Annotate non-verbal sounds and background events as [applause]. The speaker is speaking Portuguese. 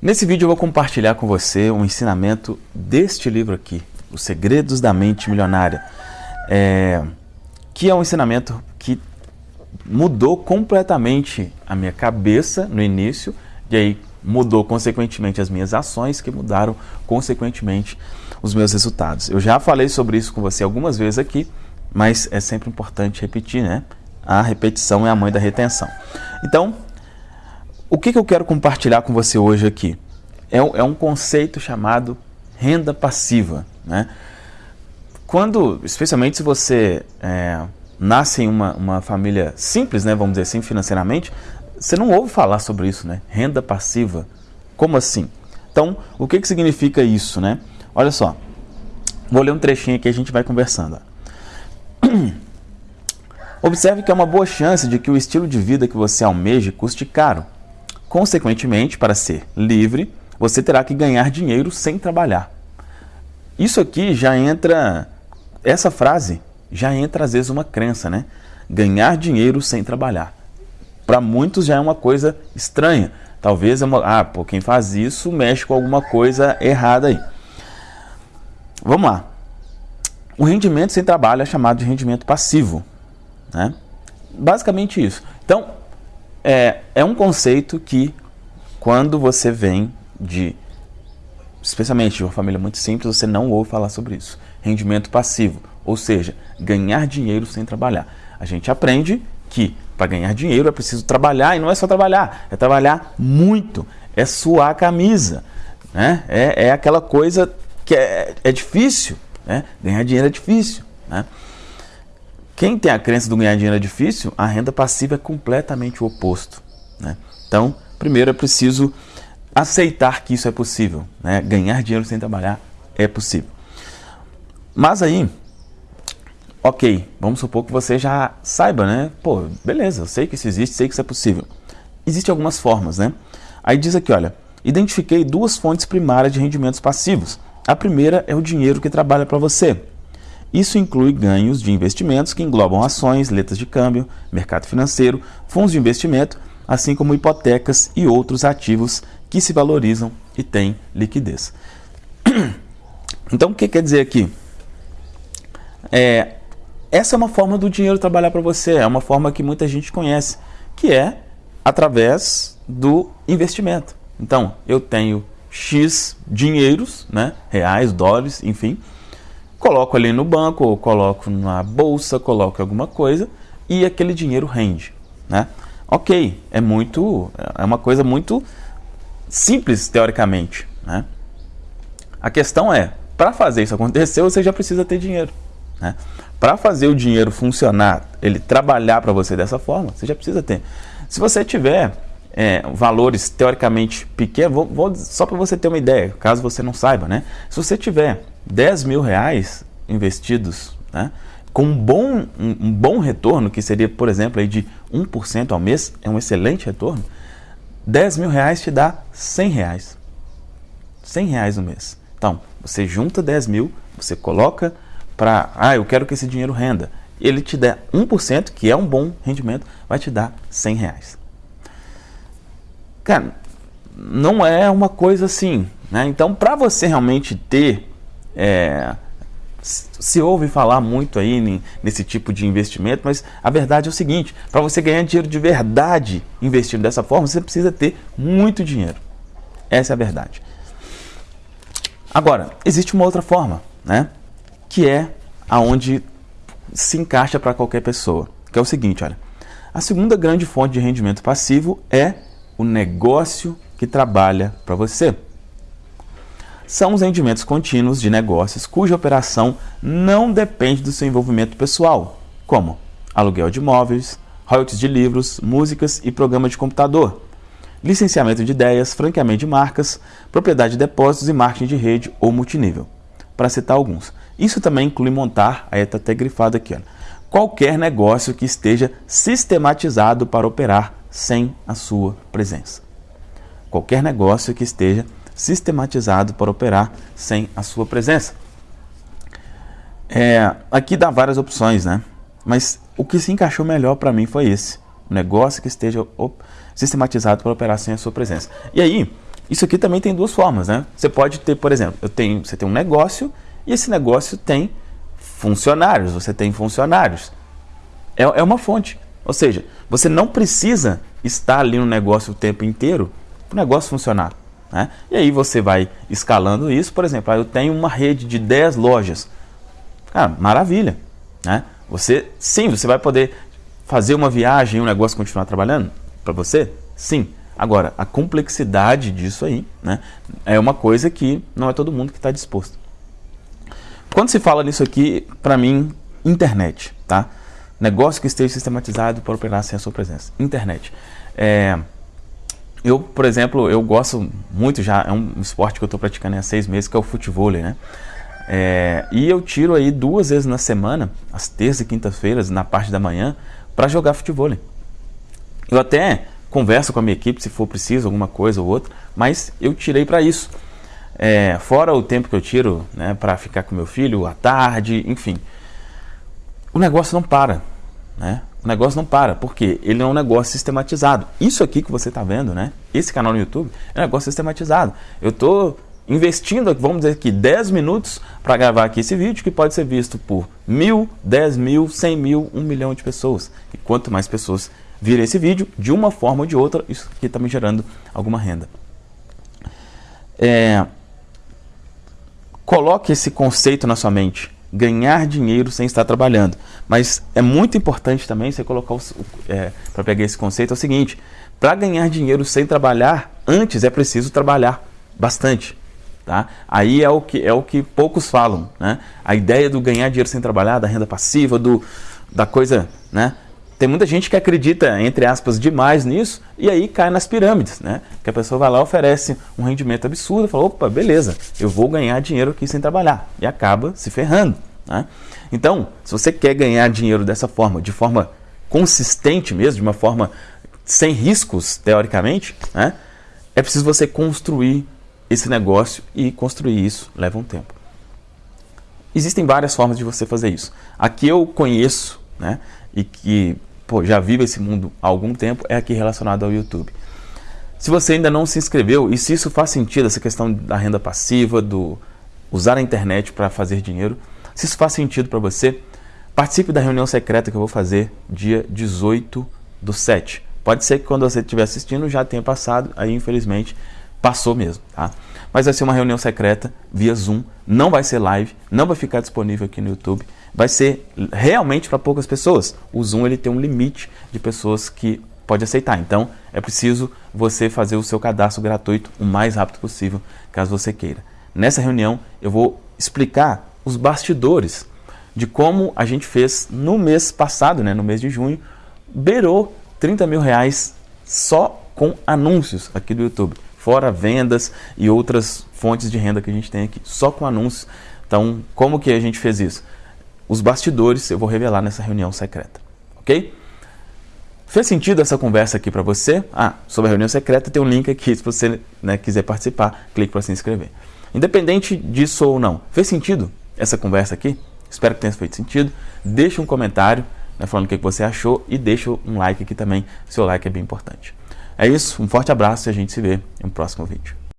Nesse vídeo eu vou compartilhar com você um ensinamento deste livro aqui, Os Segredos da Mente Milionária, é, que é um ensinamento que mudou completamente a minha cabeça no início, e aí mudou consequentemente as minhas ações, que mudaram consequentemente os meus resultados. Eu já falei sobre isso com você algumas vezes aqui, mas é sempre importante repetir, né? A repetição é a mãe da retenção. Então, o que, que eu quero compartilhar com você hoje aqui? É, é um conceito chamado renda passiva, né? Quando, especialmente se você é, nasce em uma, uma família simples, né, vamos dizer assim, financeiramente, você não ouve falar sobre isso, né? Renda passiva. Como assim? Então, o que, que significa isso, né? Olha só. Vou ler um trechinho aqui e a gente vai conversando. [clears throat] Observe que é uma boa chance de que o estilo de vida que você almeja custe caro. Consequentemente, para ser livre, você terá que ganhar dinheiro sem trabalhar. Isso aqui já entra, essa frase já entra às vezes uma crença, né? Ganhar dinheiro sem trabalhar. Para muitos já é uma coisa estranha. Talvez é uma, ah, pô, quem faz isso mexe com alguma coisa errada aí. Vamos lá. O rendimento sem trabalho é chamado de rendimento passivo. Né? Basicamente isso. Então, é, é um conceito que, quando você vem de, especialmente de uma família muito simples, você não ouve falar sobre isso. Rendimento passivo, ou seja, ganhar dinheiro sem trabalhar. A gente aprende que para ganhar dinheiro é preciso trabalhar e não é só trabalhar, é trabalhar muito, é suar a camisa, né? é, é aquela coisa que é, é difícil, né? ganhar dinheiro é difícil. Né? Quem tem a crença do ganhar dinheiro é difícil, a renda passiva é completamente o oposto. Né? Então, primeiro é preciso aceitar que isso é possível. Né? Ganhar dinheiro sem trabalhar é possível. Mas aí, ok, vamos supor que você já saiba, né? Pô, beleza, eu sei que isso existe, sei que isso é possível. Existem algumas formas, né? Aí diz aqui, olha, identifiquei duas fontes primárias de rendimentos passivos. A primeira é o dinheiro que trabalha para você. Isso inclui ganhos de investimentos que englobam ações, letras de câmbio, mercado financeiro, fundos de investimento, assim como hipotecas e outros ativos que se valorizam e têm liquidez. [clears throat] Então, o que quer dizer aqui? É, essa é uma forma do dinheiro trabalhar para você, é uma forma que muita gente conhece, que é através do investimento. Então, eu tenho X dinheiros, né, reais, dólares, enfim, coloco ali no banco, ou coloco na bolsa, coloco alguma coisa e aquele dinheiro rende, né? Ok, é muito, é uma coisa muito simples teoricamente, né? A questão é, para fazer isso acontecer, você já precisa ter dinheiro, né? Para fazer o dinheiro funcionar, ele trabalhar para você dessa forma, você já precisa ter. Se você tiver é, valores teoricamente pequenos, vou, vou, só para você ter uma ideia, caso você não saiba, né? Se você tiver 10 mil reais investidos, né? com um bom, um, um, bom retorno, que seria, por exemplo, aí de 1% ao mês, é um excelente retorno, 10 mil reais te dá 100 reais. 100 reais no mês. Então, você junta 10 mil, você coloca para, ah, eu quero que esse dinheiro renda. Ele te der 1%, que é um bom rendimento, vai te dar 100 reais. Cara, não é uma coisa assim. Né? Então, para você realmente ter. É, se ouve falar muito aí nesse tipo de investimento, mas a verdade é o seguinte: para você ganhar dinheiro de verdade investindo dessa forma, você precisa ter muito dinheiro. Essa é a verdade. Agora, existe uma outra forma, né? Que é aonde se encaixa para qualquer pessoa, que é o seguinte, olha. A segunda grande fonte de rendimento passivo é o negócio que trabalha para você. São os rendimentos contínuos de negócios cuja operação não depende do seu envolvimento pessoal, como aluguel de imóveis, royalties de livros, músicas e programa de computador, licenciamento de ideias, franqueamento de marcas, propriedade de depósitos e marketing de rede ou multinível, para citar alguns. Isso também inclui montar, aí está até grifado aqui, ó, qualquer negócio que esteja sistematizado para operar sem a sua presença. Qualquer negócio que esteja sistematizado para operar sem a sua presença. É, aqui dá várias opções, né? Mas o que se encaixou melhor para mim foi esse. Um negócio que esteja sistematizado para operar sem a sua presença. E aí, isso aqui também tem duas formas, né? Você pode ter, por exemplo, eu tenho, você tem um negócio e esse negócio tem funcionários, você tem funcionários. É, é uma fonte. Ou seja, você não precisa estar ali no negócio o tempo inteiro para o negócio funcionar. Né? E aí você vai escalando isso, por exemplo, eu tenho uma rede de 10 lojas. Cara, maravilha. Né? Você, sim, você vai poder fazer uma viagem e o negócio continuar trabalhando para você? Sim. Agora, a complexidade disso aí né, é uma coisa que não é todo mundo que está disposto. Quando se fala nisso aqui, para mim, internet, tá? Negócio que esteja sistematizado para operar sem a sua presença. Internet. É, eu, por exemplo, eu gosto muito já, é um esporte que eu estou praticando há seis meses, que é o futebol, né? É, e eu tiro aí duas vezes na semana, às terças e quintas-feiras, na parte da manhã, para jogar futebol. Eu até converso com a minha equipe se for preciso, alguma coisa ou outra, mas eu tirei para isso. É, fora o tempo que eu tiro né, para ficar com meu filho à tarde, enfim. O negócio não para. Né? O negócio não para, porque ele é um negócio sistematizado. Isso aqui que você está vendo, né? Esse canal no YouTube é um negócio sistematizado. Eu estou investindo, vamos dizer aqui, 10 minutos para gravar aqui esse vídeo que pode ser visto por mil, 10 mil, 100 mil, 1 milhão de pessoas. E quanto mais pessoas virem esse vídeo, de uma forma ou de outra, isso aqui está me gerando alguma renda. É, coloque esse conceito na sua mente ganhar dinheiro sem estar trabalhando. Mas é muito importante também você colocar é, para pegar esse conceito é o seguinte: para ganhar dinheiro sem trabalhar, antes é preciso trabalhar bastante. Tá? Aí é o que é o que poucos falam, né? A ideia do ganhar dinheiro sem trabalhar, da renda passiva, do da coisa, né? Tem muita gente que acredita, entre aspas, demais nisso e aí cai nas pirâmides, né? Que a pessoa vai lá, oferece um rendimento absurdo, fala, opa, beleza, eu vou ganhar dinheiro aqui sem trabalhar. E acaba se ferrando. Né? Então, se você quer ganhar dinheiro dessa forma, de forma consistente mesmo, de uma forma sem riscos, teoricamente, né? é preciso você construir esse negócio e construir isso leva um tempo. Existem várias formas de você fazer isso. A que eu conheço né, e que pô, já vivo esse mundo há algum tempo, é aqui relacionado ao YouTube. Se você ainda não se inscreveu, e se isso faz sentido, essa questão da renda passiva, do usar a internet para fazer dinheiro, se isso faz sentido para você, participe da reunião secreta que eu vou fazer dia 18 do 7. Pode ser que quando você estiver assistindo já tenha passado, aí infelizmente passou mesmo, tá? Mas vai ser uma reunião secreta via Zoom, não vai ser live, não vai ficar disponível aqui no YouTube vai ser realmente para poucas pessoas. O Zoom ele tem um limite de pessoas que pode aceitar. Então, é preciso você fazer o seu cadastro gratuito o mais rápido possível, caso você queira. Nessa reunião, eu vou explicar os bastidores de como a gente fez no mês passado, né, no mês de junho, beirou 30 mil reais só com anúncios aqui do YouTube, fora vendas e outras fontes de renda que a gente tem aqui, só com anúncios. Então, como que a gente fez isso? Os bastidores eu vou revelar nessa reunião secreta, ok? Fez sentido essa conversa aqui para você? Ah, sobre a reunião secreta tem um link aqui se você né, quiser participar, clique para se inscrever. Independente disso ou não, fez sentido essa conversa aqui? Espero que tenha feito sentido. Deixe um comentário né, falando o que você achou e deixe um like aqui também. Seu like é bem importante. É isso, um forte abraço e a gente se vê em um próximo vídeo.